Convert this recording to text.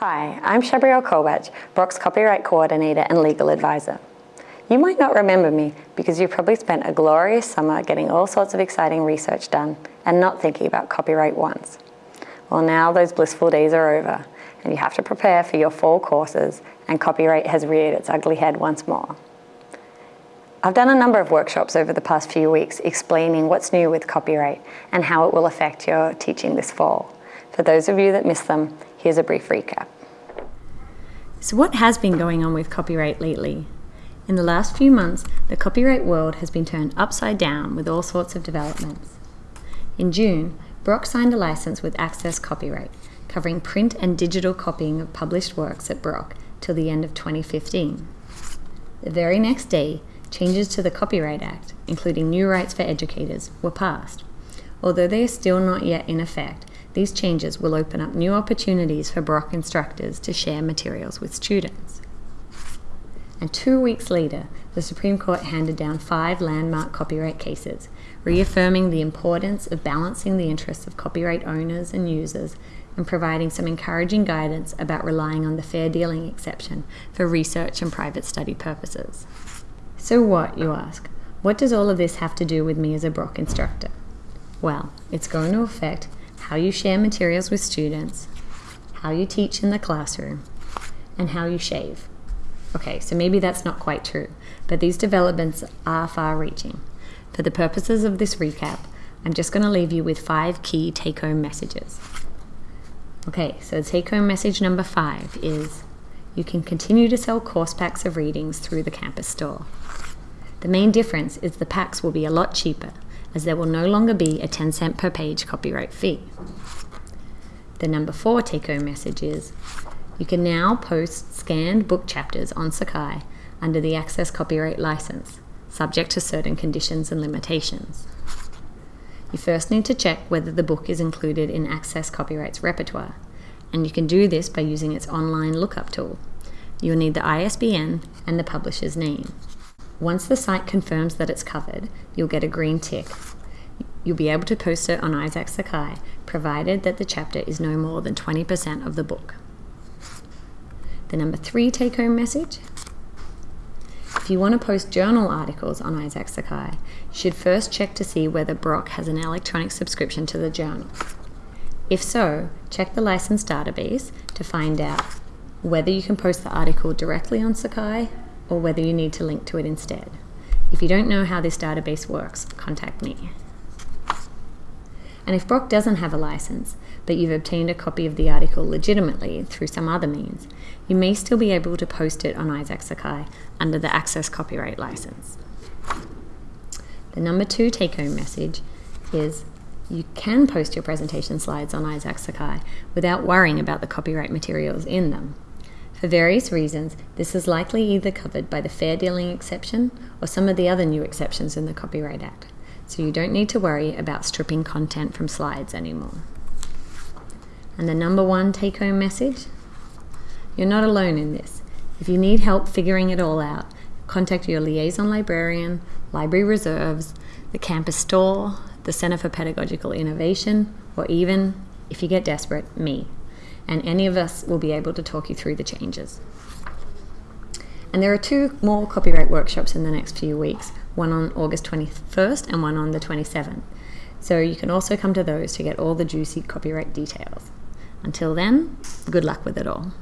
Hi, I'm Shabriel Kolbach, Brock's Copyright Coordinator and Legal Advisor. You might not remember me because you probably spent a glorious summer getting all sorts of exciting research done and not thinking about copyright once. Well now those blissful days are over and you have to prepare for your fall courses and copyright has reared its ugly head once more. I've done a number of workshops over the past few weeks explaining what's new with copyright and how it will affect your teaching this fall. For those of you that missed them, here's a brief recap. So what has been going on with copyright lately? In the last few months, the copyright world has been turned upside down with all sorts of developments. In June, Brock signed a license with Access Copyright, covering print and digital copying of published works at Brock till the end of 2015. The very next day, changes to the Copyright Act, including new rights for educators, were passed. Although they are still not yet in effect, these changes will open up new opportunities for Brock instructors to share materials with students. And two weeks later, the Supreme Court handed down five landmark copyright cases, reaffirming the importance of balancing the interests of copyright owners and users and providing some encouraging guidance about relying on the fair dealing exception for research and private study purposes. So what, you ask? What does all of this have to do with me as a Brock instructor? Well, it's going to affect how you share materials with students, how you teach in the classroom, and how you shave. Okay, so maybe that's not quite true, but these developments are far reaching. For the purposes of this recap, I'm just going to leave you with five key take home messages. Okay, so take home message number five is you can continue to sell course packs of readings through the campus store. The main difference is the packs will be a lot cheaper as there will no longer be a 10 cent per page copyright fee. The number four take home message is you can now post scanned book chapters on Sakai under the Access Copyright License, subject to certain conditions and limitations. You first need to check whether the book is included in Access Copyright's repertoire, and you can do this by using its online lookup tool. You'll need the ISBN and the publisher's name. Once the site confirms that it's covered, you'll get a green tick. You'll be able to post it on Isaak Sakai, provided that the chapter is no more than 20% of the book. The number three take home message if you want to post journal articles on Isaak Sakai, you should first check to see whether Brock has an electronic subscription to the journal. If so, check the license database to find out whether you can post the article directly on Sakai or whether you need to link to it instead. If you don't know how this database works, contact me. And if Brock doesn't have a license, but you've obtained a copy of the article legitimately through some other means, you may still be able to post it on Isaak Sakai under the Access Copyright License. The number two take-home message is you can post your presentation slides on Isaak Sakai without worrying about the copyright materials in them. For various reasons, this is likely either covered by the fair dealing exception or some of the other new exceptions in the Copyright Act, so you don't need to worry about stripping content from slides anymore. And the number one take home message? You're not alone in this. If you need help figuring it all out, contact your liaison librarian, library reserves, the campus store, the Center for Pedagogical Innovation, or even, if you get desperate, me and any of us will be able to talk you through the changes. And there are two more copyright workshops in the next few weeks, one on August 21st and one on the 27th. So you can also come to those to get all the juicy copyright details. Until then, good luck with it all.